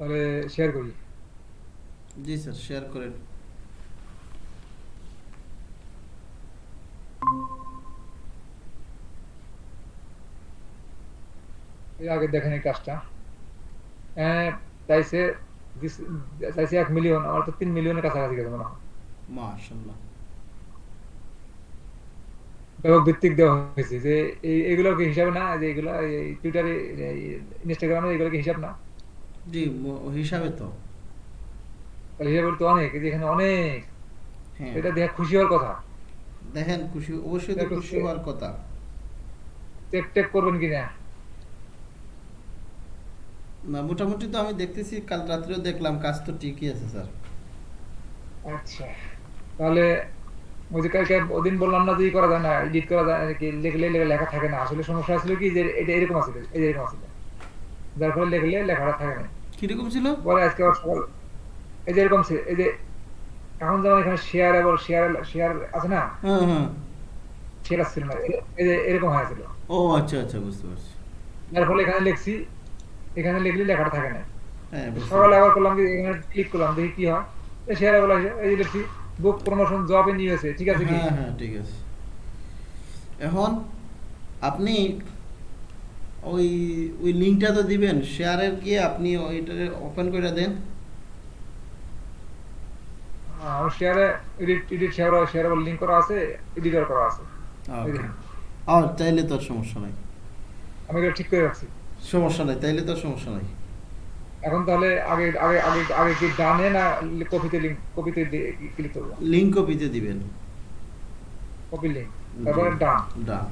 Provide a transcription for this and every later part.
তাহলে শেয়ার করি। জি sir share করেন। আগে দেখেন এই কাজটা। হ্যাঁ চাইছে চাইছে এক মিলিয়ন আমার তো তিন মিলিয়নের কাছাকাছি গেছে মনে হয়। মাশাআল্লাহ। ব্যাপক ভিত্তিক দেওয়া হয়েছে যে এই এগুলো কি হিসাবে না? যে এগুলো টুইটারে ইনস্টাগ্রামে এগুলো কি হিসাব না? জি হিসাবে তো। হিসাবে তো অনেক এখানে অনেক। হ্যাঁ। এটা দেখে খুশি হওয়ার কথা। দেখেন খুশি অবশ্যই তো খুশি হওয়ার কথা। চেক টেক করবেন কিনা না? মোটামুটি তো আমি দেখতেছি কাল রাত্রেও দেখলাম কাজ তো ঠিকই আছে স্যার। আচ্ছা তাহলে ওই যে কালকে ওদিন বললাম না যে করা যায় না এডিট করা যায় না কি লিখলে লেখা থাকে না। আসলে সমস্যা ছিল কি যে এটা এরকম আছে এই যে এরকম আছে। যার ফলে লিখলে লেখাটা থাকে না। কীরকম ছিল? পরে আজকে আবার সকাল এই যে এরকম ছিল এই যে এখন যেমন এখানে শেয়ার এবং শেয়ার শেয়ার আছে না? হ্যাঁ হ্যাঁ। শেয়ার আসছিল না? এই- যে এরকম হয়েছিল। ও আচ্ছা আচ্ছা বুঝতে পারছি। যার ফলে এখানে লিখছি এখানে লিখলে লেখাটা থাকে না। হ্যাঁ সকালে আবার করলাম যে এখানে ক্লিক করলাম দেখি কি হয়। শেয়ার বলা এই যে লিখছি বুক প্রমোশন জবে নিয়ে হয়েছে ঠিক আছে কি? হ্যাঁ হ্যাঁ ঠিক আছে। এখন আপনি ওই ওই লিঙ্কটা তো দিবেন শেয়ারের গিয়ে আপনি ওইটা ওপেন করে দেন। শেয়ারে edit edit share share link করা আছে এডিটর করা আছে। ও তাইলে তো সমস্যা নাই। আমি এটা ঠিক করে রাখছি। সমস্যা নাই তাইলে তো সমস্যা নাই। এখন তাহলে আগে আগে আগে আগে কি ডানে না কপিতে লিংক কপিতে ক্লিক করব? লিঙ্ক কপিতে দিবেন। কপি লিংক তারপরে ডান। ডান।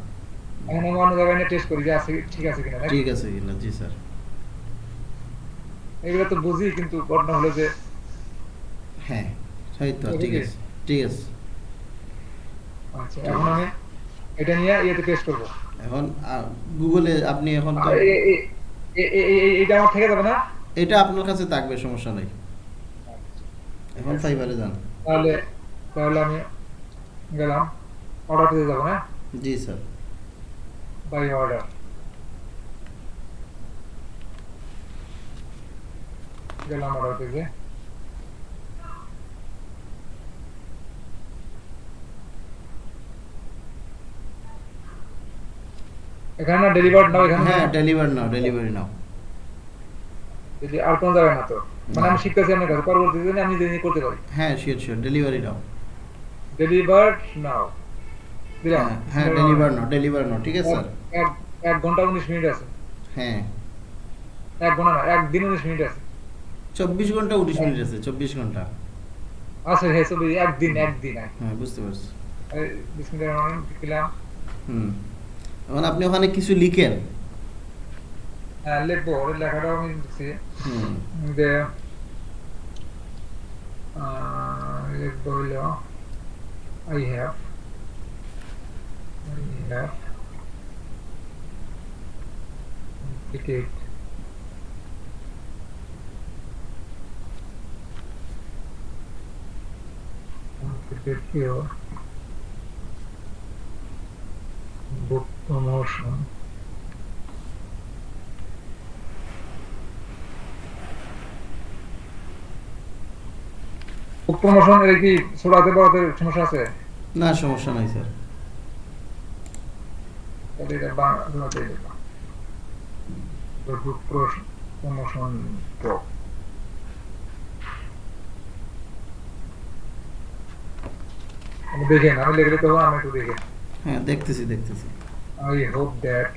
এখন আমি অন্য জায়গায় টেস্ট করি যে আছে ঠিক আছে কিনা ঠিক আছে কিনা জি স্যার। এগুলো তো বুঝি কিন্তু ঘটনা হলো যে হ্যাঁ সেই তো ঠিক আছে ঠিক আছে। আচ্ছা এখন আমি এটা নিয়ে ইয়েতে পেস্ট করব। এখন গুগলে আপনি এখন তো এটা আমার থেকে যাবে না? এটা আপনার কাছে থাকবে সমস্যা নাই। এখন ফাইবারে যান। তাহলে তাহলে আমি গেলাম অর্ডার দিতে যাব না জি স্যার। বাই অর্ডার গেলাম অর্ডার দিতে এখানে না ডেলিভার্ড নাও এখানে হ্যাঁ না? ডেলিভারি নাও ডেলিভারি নাও যদি আর কোন জায়গায় না তো মানে আমি শিখতেছি আপনার কাছে পরবর্তীতে আমি নিজে নিজে করতে পারি হ্যাঁ sure sure delivery now delivered now দিলাম হ্যাঁ ডেলিভার নাও ডেলিভার নাও ঠিক আছে স্যার এক এক ঘণ্টা উনিশ মিনিট আছে। হ্যাঁ। এক ঘণ্টা না এক দিন উনিশ মিনিট আছে। চব্বিশ ঘণ্টা উনিশ মিনিট আছে চব্বিশ ঘণ্টা। আচ্ছা হ্যাঁ সব একদিন একদিন হ্যাঁ বুঝতে পারছি। মিনিটের মানে দিলাম হুম। এখন আপনি ওখানে কিছু লিখেন? হ্যাঁ লিখব ওর লেখাটাও আমি লিখছি। হুম। যে লিখব হইল I have I have ticket completed book promotion promotion এর কি? ছোড়াতে বড়তে সমস্যা আছে? না, সমস্যা নাই, স্যার। তাহলে এটা বাংলাতে লিখলাম বুক প্রমোশন প্রো আমি দেখেন আমি লিখলে তো আমি একটু দেখে হ্যাঁ দেখতেছি দেখতেছি I hope that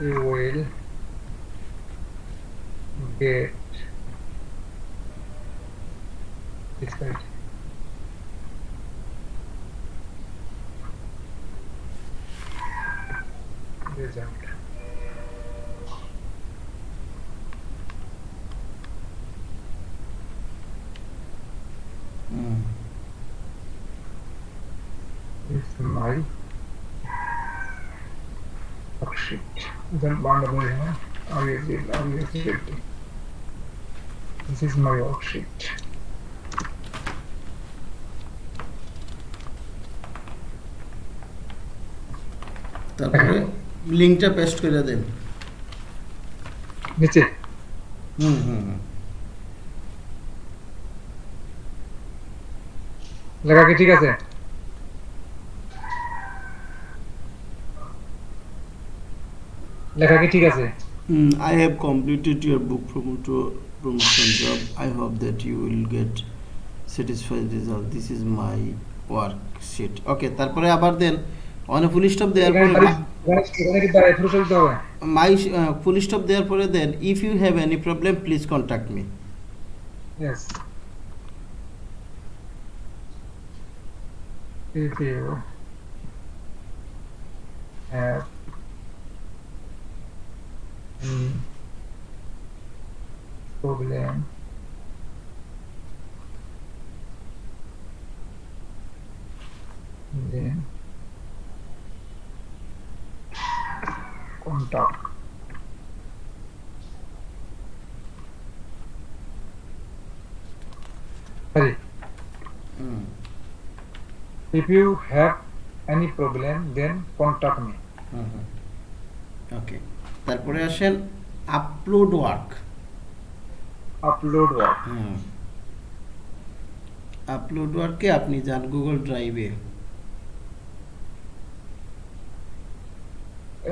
you will get extent. Result. Mm. It's my oh shit. that vulnerable here. Obviously, obviously. This is my oh shit. তারপরে লিঙ্কটা পেস্ট করে দেন নিচে হুম হুম লেখা কি ঠিক আছে লেখা কি ঠিক আছে Mm, I have completed your book promoter promotion job. I hope that you will get satisfied result. This is my worksheet. Okay, তারপরে আবার দেন অনে ফুল স্টপ দেওয়ার পরে মাই ফুল স্টপ দেওয়ার পরে দেন if you have any problem please contact me Yes. If you have any problem then contact Sorry. If you have any problem, then contact me. Okay তারপরে আসেন upload work Upload work. Upload ওয়ার্কে আপনি যান Google ড্রাইভে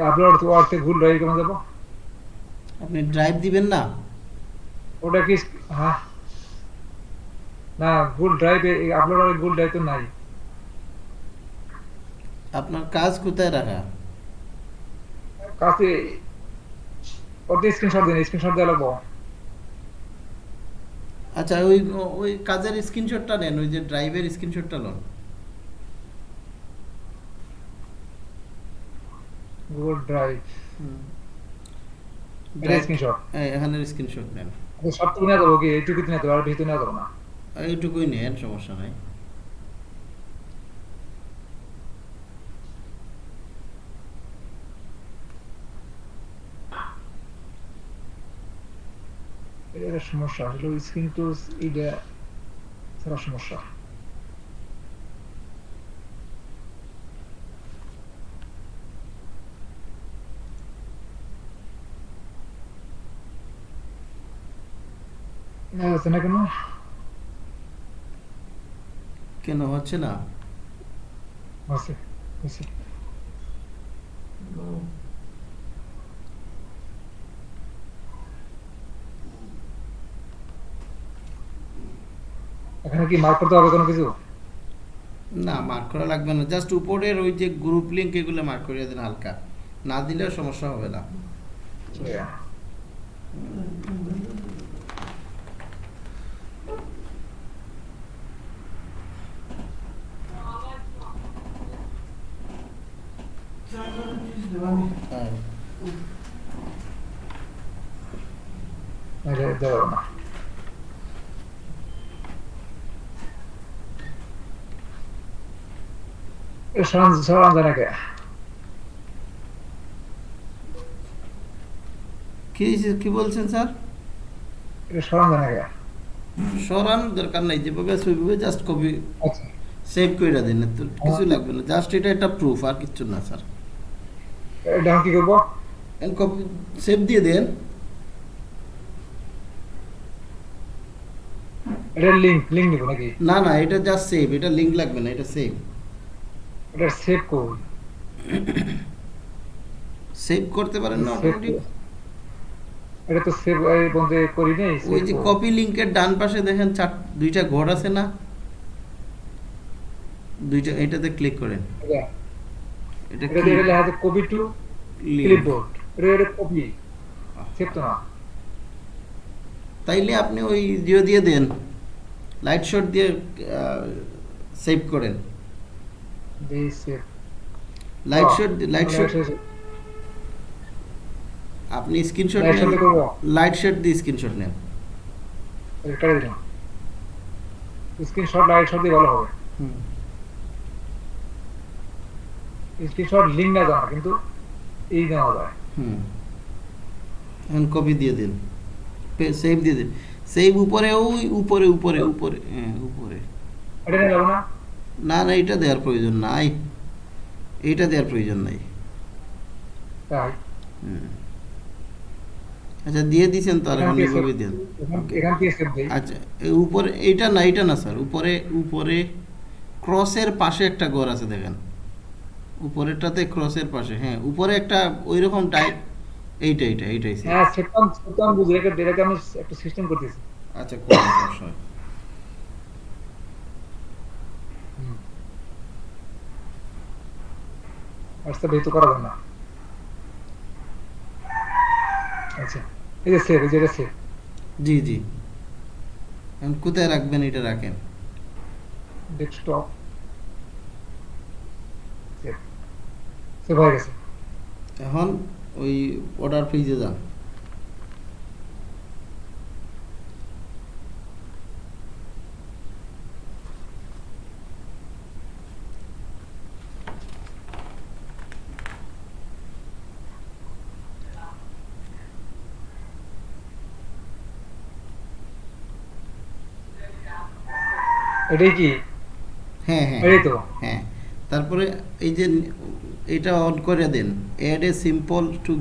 upload থেকে ভুল drive কেমন যাব? আপনি ড্রাইভ দিবেন না? ওটা কি হ্যাঁ? না ভুল ড্রাইভে আপলোড আর ভুল ড্রাইভ তো নাই। আপনার কাজ কোথায় রাখা? কাছে ওতে স্ক্রিনশট দিন স্ক্রিনশট দেওয়া লাগবো। আচ্ছা ওই ওই কাজের স্ক্রিনশটটা নেন ওই যে ড্রাইভের স্ক্রিনশটটা নেন গুগল ড্রাইভ এটা স্ক্রিনশট এই, স্ক্রিনশট নেন। সবটুকু নিয়ে যাব কি এইটুকু নিয়ে যাব আর বেশি নিয়ে যাব না। এইটুকুই নেন সমস্যা নাই। এটা সমস্যা আসলে স্ক্রিন তো এটা ছাড়া সমস্যা। হচ্ছে না কেন? কেন হচ্ছে না? এখানে কি মার্ক করতে হবে কোনো কিছু? না মার্ক করা লাগবে না। জাস্ট উপরের ওই যে গ্রুপ লিঙ্ক এগুলো মার্ক করিয়ে দেন হালকা। না দিলেও সমস্যা হবে না। যাবে না এ সরান সরান যায় নাকি কি কি বলছেন স্যার? সরান দরকার নাই যেভাবে আছে ওইভাবে জাস্ট কপি আচ্ছা। সেভ করে দেন কিছু লাগবে না জাস্ট এটা একটা প্রুফ আর কিছু না স্যার। এটা কি করব? কপি সেভ দিয়ে দেন। এটা লিঙ্ক লিঙ্ক নিবো নাকি? না না এটা জাস্ট সেভ এটা লিংক লাগবে না এটা সেভ এটা সেভ সেভ করতে পারেন না অটোমেটিক। এটা তো সেভ এই বন্ধ করি নাই ওই যে কপি লিংকের ডান পাশে দেখেন চার দুইটা ঘর আছে না? দুইটা এটাতে ক্লিক করেন। এটা এটা লেখা আছে কপি টু ক্লিপবোর্ড। এটা এটা কপি সেভ তো না। তাইলে আপনি ওই দিয়ে দিয়ে দেন। লাইট শট দিয়ে সেভ করেন। লাইট শট লাইট শট আপনি screenshot light shot light shot দিয়ে স্ক্রিনশট নেন। স্ক্রিনশট লাইট শট দিয়ে ভালো হবে। স্ক্রিনশট লিঙ্ক না জানা কিন্তু এই নেওয়া যায়। হুম। এখন কপি দিয়ে দিন। সেভ দিয়ে দিন। সেভ উপরে ওই উপরে উপরে উপরে হ্যাঁ উপরে। এটা নিয়ে না? না না এটা দেওয়ার প্রয়োজন নাই। এইটা দেওয়ার প্রয়োজন নাই। তাই? হুম। আচ্ছা দিয়ে তো আর এখন দেন। আচ্ছা উপরে এইটা না এইটা না স্যার উপরে উপরে ক্রসের পাশে একটা ঘর আছে দেখেন। উপরেরটাতে ক্রসের পাশে হ্যাঁ উপরে একটা ওই রকম টাইপ এইটা এইটা এইটাই হ্যাঁ সেটা সেটা আমি বুঝি এটাকে এটাকে আমি একটা সিস্টেম করতেছি। আচ্ছা কোন সমস্যা নেই। হোয়াটসঅ্যাপ এই তো করা যাবে না। আচ্ছা এই যে সেভ এই যে এটা সেভ জি জি। এখন কোথায় রাখবেন এটা রাখেন? ডেস্কটপ সেভ সেভ হয়ে গেছে এখন ওই অর্ডার পেজে যান। এটাই কি? হ্যাঁ হ্যাঁ। এটাই তো? হ্যাঁ। তারপরে এই যে এটা অন করে দেন add a simple two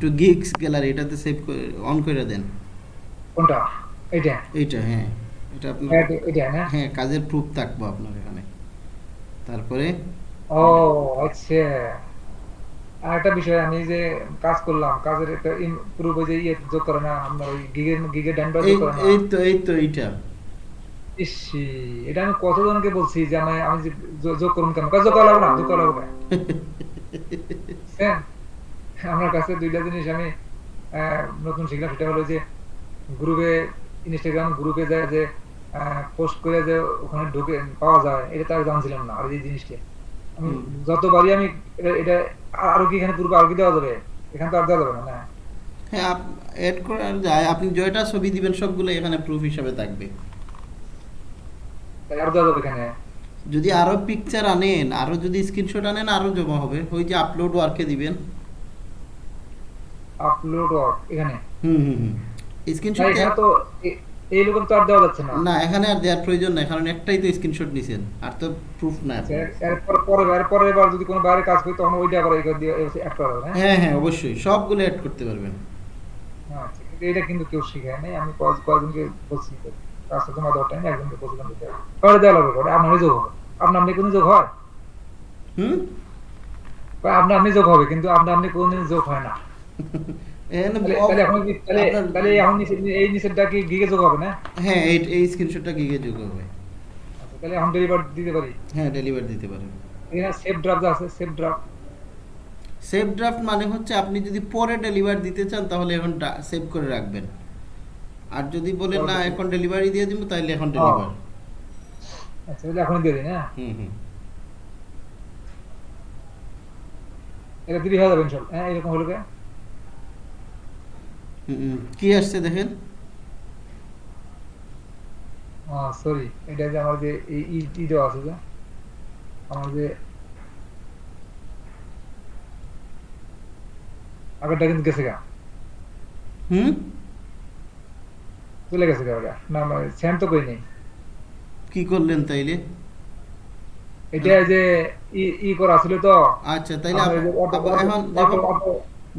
two gigs gallery এটাতে সেভ করে অন করে দেন। কোনটা? এইটা? এইটা হ্যাঁ। এটা আপনার হ্যাঁ, এটা না হ্যাঁ কাজের প্রুফ থাকব আপনার এখানে। তারপরে ও আচ্ছা। আর একটা বিষয় আমি যে কাজ করলাম কাজের একটা পুরো যে ইয়ে যোগ করে না আমরা ওই গিগের গিগের ডান না। এই তো এই তো এইটা। ইসি এটা আমি কতজনকে বলছি যে আমি আমি যোগ করুন কেন? কাজ যোগ করা না যোগ করা না। হ্যাঁ আমার কাছে দুইটা জিনিস আমি নতুন শিখলাম সেটা হলো যে গ্রুপে ইনস্টাগ্রাম গ্রুপে যায় যে পোস্ট করে যে ওখানে ঢুকে পাওয়া যায় এটা তো আমি জানছিলাম না আর এই জিনিসটা। আমি। যতবারই আমি এটা- আরও কি এখানে পূর্বে আরও কি দেওয়া যাবে? এখানে তো আর দেওয়া যাবে না হ্যাঁ অ্যাড করা যায় আপনি জয়টা ছবি দিবেন সবগুলো এখানে প্রুফ হিসাবে থাকবে তাই আরও দেওয়া যাবে এখানে যদি আরও পিকচার আনেন আরও যদি স্ক্রিনশট আনেন আরও জমা হবে। ওই যে আপলোড ওয়ার্কে দিবেন। আপলোড ওয়ার্ক এখানে? হুম হুম হুম। স্ক্রিনশট এখানে তো এই লোকের তো আর দেওয়া যাচ্ছে না। না এখানে আর দেওয়ার প্রয়োজন নাই কারণ একটাই তো স্ক্রিনশট নিছেন আর তো প্রুফ না এরপর পরে এরপরে এবার যদি কোনো বাইরে কাজ করি তখন ওইটা আবার এগুলো দিয়ে অ্যাড করা যাবে হ্যাঁ? হ্যাঁ হ্যাঁ অবশ্যই সবগুলো অ্যাড করতে পারবেন। আচ্ছা এটা কিন্তু কেউ শিখায় নাই আমি কয়েক কয়েকজনকে বলছি। তোমার দেওয়ার টাইমে একজনকে বলছিলাম দিতে দেওয়া লাগবে যোগ হবে আপনার আপনি কোনো যোগ হয়? হুম? আপনার আপনি যোগ হবে কিন্তু আপনার আপনি কোনোদিন যোগ হয় না। তাহলে এখন কি তাহলে আপনার- তাহলে এখন নিচে- এই নিচেরটা কি গিগে যোগ হবে না? হ্যাঁ এই এই স্ক্রিনশটটা গিগে যোগ হবে। আচ্ছা তাহলে এখন ডেলিভার দিতে পারি? হ্যাঁ ডেলিভার দিতে পারেন। এখানে সেভ ড্রাফট আছে সেভ ড্রাফট সেভ ড্রাফট মানে হচ্ছে আপনি যদি পরে ডেলিভার দিতে চান তাহলে এখন সেভ করে রাখবেন। আর যদি বলেন না এখন ডেলিভারি দিয়ে দিব তাহলে এখন ডেলিভার আচ্ছা তাহলে এখন দিয়ে দিন হ্যাঁ হুম হুম। এটা দিবি হয়ে যাবে হ্যাঁ এরকম হলো কে? হুম। কি আসছে দেখেন? সরি এটা যে আমার যে এই ই ই দেওয়া আছে যে আমার যে আগেরটা কিন্তু গেছে গা। হুম? চলে গেছে ওটা না সেম তো কই নেই কি করলেন তাইলে? এটা যে ই ই করা ছিল তো। আচ্ছা তাইলে আমার এখন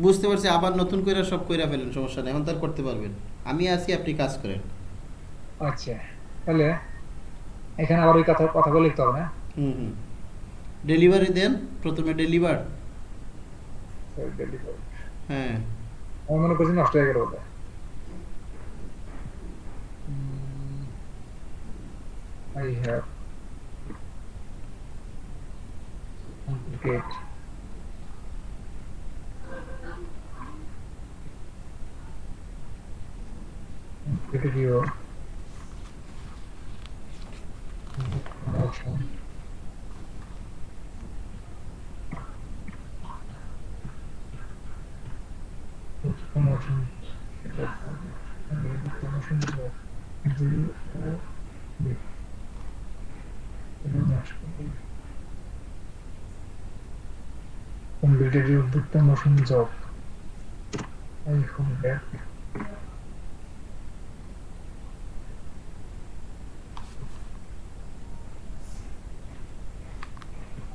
বুঝতে পারছি আবার নতুন করে সব কইরা ফেলেন সমস্যা নেই এখন তার করতে পারবেন। আমি আছি আপনি কাজ করেন। আচ্ছা তাহলে এখানে আবার ওই কথা কথাগুলো লিখতে হবে না? হুম হুম। ডেলিভারি দেন প্রথমে ডেলিভার। হ্যাঁ। আমি মনে করছি নষ্ট হয়ে গেল ওটা I have get video option. Promotion. Promotion. Promotion. Completed your book promotion job. I hope that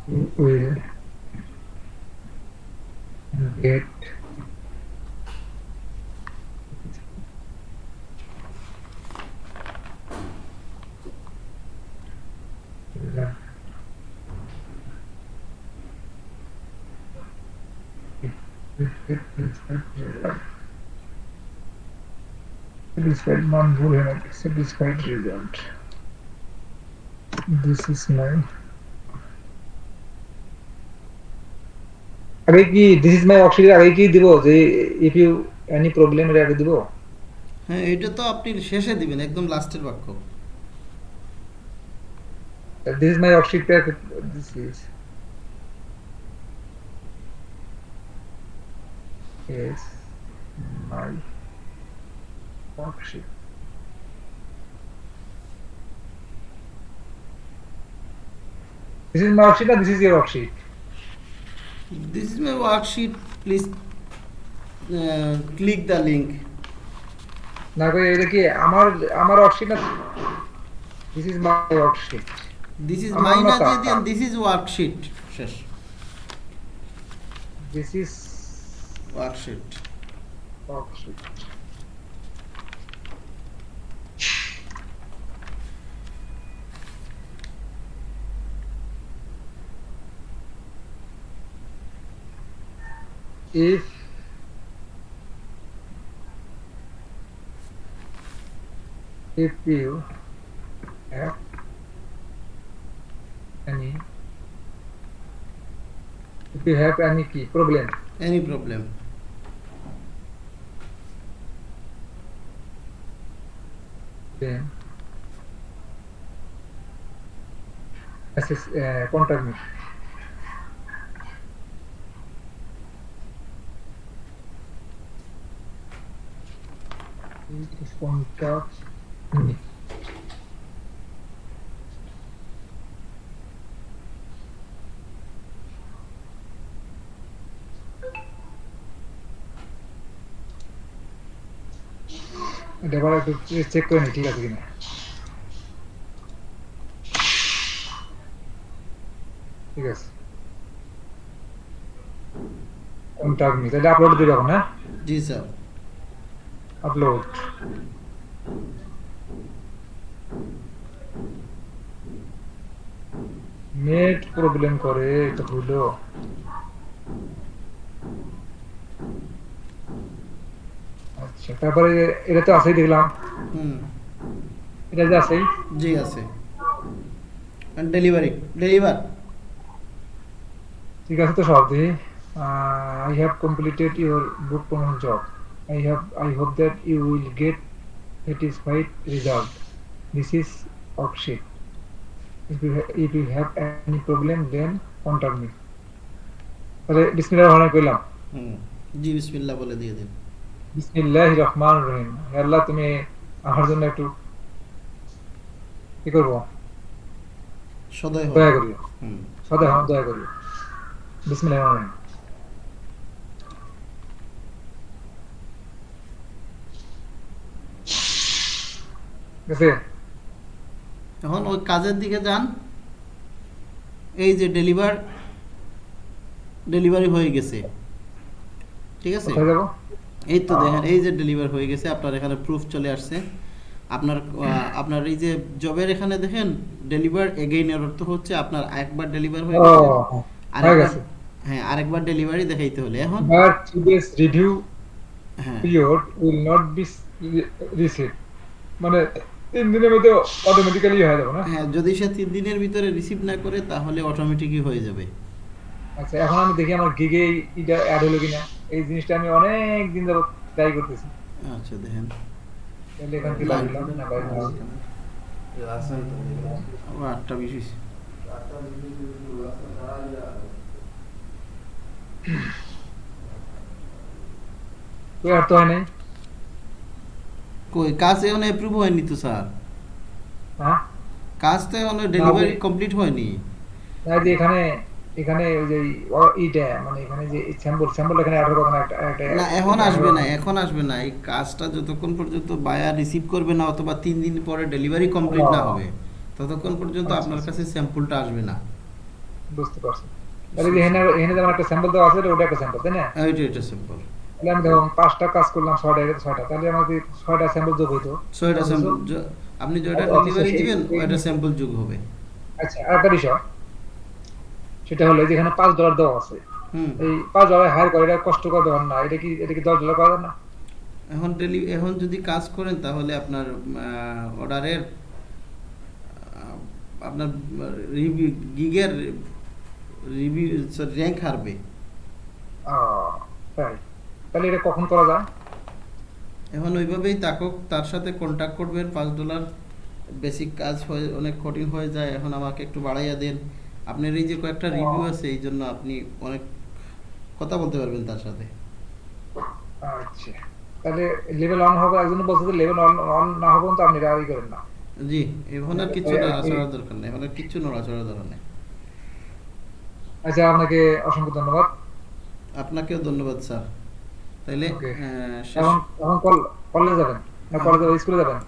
you will get satisfied মান ভুল হয়ে গেছে satisfied. Result this is my আগে কি দিস ইজ মাই ওয়ার্কশিটের আগে কি দিব যে ইফ ইউ এনি প্রবলেম এর আগে দিব হ্যাঁ এটা তো আপনি শেষে দিবেন একদম লাস্টের বাক্য this is my worksheet this is is my worksheet. This is my worksheet or this is your worksheet? This is my worksheet please click the link না কই এটা কি আমার আমার না? ওয়ার্কশিট দিস ইজ আমার মাই না মতো। দিয়ে দিন দিস ইজ ওয়ার্কশিট শেষ। This is worksheet. Worksheet. If if you have you have any key problem? Any problem? Okay. Uh, contact me. Contact me. এটা একটু চেক করে নি ঠিক আছে কিনা ঠিক আছে কন্টাক্ট মি তাহলে আপলোড দিবে এখন হ্যাঁ জি স্যার আপলোড নেট প্রবলেম করে এটা হলো তারপরে এটা তো আছেই দেখলাম। হুম। এটা যে আছেই? জি আছে। Delivery deliver. ঠিক আছে তো সব দিই I have completed your book promotion job I have I hope that you will get if you ha- if you have any problem then contact me. তাহলে কইলাম। হুম। জি বিসমিল্লাহ বলে দিয়ে দিন। বিসমিল্লাহির রহমানির রহিম। আল্লাহ তুমি আমার জন্য একটু কি করব? দয়া করিও। হুম। সদা হ্যাঁ দয়া করিও। বিসমিল্লাহির রহমানির রহিম। গেছে? এখন ওই কাজের দিকে যান। এই যে ডেলিভার ডেলিভারি হয়ে গেছে। ঠিক আছে? এই তো দেখেন এই যে ডেলিভার হয়ে গেছে আপনার এখানে প্রুফ চলে আসছে। আপনার আপনার এই যে জবের এখানে দেখেন ডেলিভার এগেইন এর অর্থ হচ্ছে আপনার একবার ডেলিভার হয়ে গেছে। আরেকবার গেছে। হ্যাঁ আরেকবার ডেলিভারি দেখাইতে হলে। এখন today's review হ্যাঁ। period will not be re- মানে তিন দিনের মধ্যে অটোমেটিক্যালি হয়ে যাবে না? হ্যাঁ যদি সে তিন দিনের ভিতরে রিসিভ না করে তাহলে অটোমেটিকই হয়ে যাবে। আচ্ছা এখন আমি দেখি আমার গিগে এটা অ্যাড হলো কিনা। এই জিনিসটা আমি অনেক দিন যাবত ট্রাই করতেছি। আচ্ছা দেখেন। তাহলে এখান থেকে লাগলাম না বাইরে। ও আটটা বিশ আর তো হয় নাই? কই কাজ এখন অ্যাপ্রুভ হয়নি তো স্যার? হ্যাঁ? কাজ তো এখন ডেলিভারি কমপ্লিট হয়নি। তাই এখানে এখানে যে মানে এখানে যে স্যাম্পল স্যাম্পল এখানে অ্যাড হবে না এখন আসবে না এখন আসবে না এই কাজটা যতক্ষণ পর্যন্ত বায়ার রিসিভ করবে না অথবা তিন দিন পরে ডেলিভারি কমপ্লিট না হবে ততক্ষণ পর্যন্ত আচ্ছা, আপনার আচ্ছা। কাছে স্যাম্পলটা আসবে না। বুঝতে পারছি। তাহলে যে এখানে এখানে যেমন একটা স্যাম্পল দেওয়া আছে ওটা একটা স্যাম্পল তাই না? হ্যাঁ এটা এটা সিম্পল তাহলে আমি ধরুন পাঁচটা কাজ করলাম ছয়টা এটা ছয়টা তাহলে আমাকে ছয়টা স্যাম্পল যোগ হইতো ছয়টা স্যাম্পল আপনি যেটা ডেলিভারি দিবেন ওইটা স্যাম্পল যোগ হবে। আচ্ছা আর বিষয় সেটা হলো যে এখানে পাঁচ ডলার দেওয়া আছে। হুম। এই পাঁচ ডলার হায়ার করে এটা কষ্টকর ব্যাপার না এটা কি এটা কি দশ ডলার করা যায় না? এখন ডেলি এখন যদি কাজ করেন তাহলে আপনার অর্ডারের আপনার রিভিউ গিগের রিভিউ র্যাঙ্ক হারবে। তাই। তাহলে এটা কখন করা যায়? এখন ওইভাবেই তাকে তার সাথে কন্ট্যাক্ট করবেন পাঁচ ডলার বেসিক কাজ হয়ে অনেক কঠিন হয়ে যায়। এখন আমাকে একটু বাড়াইয়া দেন। আপনার এই যে কয়েকটা রিভিউ আছে এই জন্য আপনি অনেক কথা বলতে পারবেন তার সাথে। আচ্ছা। তাহলে লেভেল অন হবে একজন বলছে যে লেভেল অন অন না হবে তো আপনি রাজি করেন না। জি এখন আর কিচ্ছু এই- নড়াচড়ার দরকার নেই এখন আর কিচ্ছু নড়াচড়ার দরকার নেই। আচ্ছা আপনাকে অসংখ্য ধন্যবাদ। আপনাকেও ধন্যবাদ স্যার। শেষ এখন এখন কল কলেজে যাবেন না কলেজে স্কুলে যাবেন?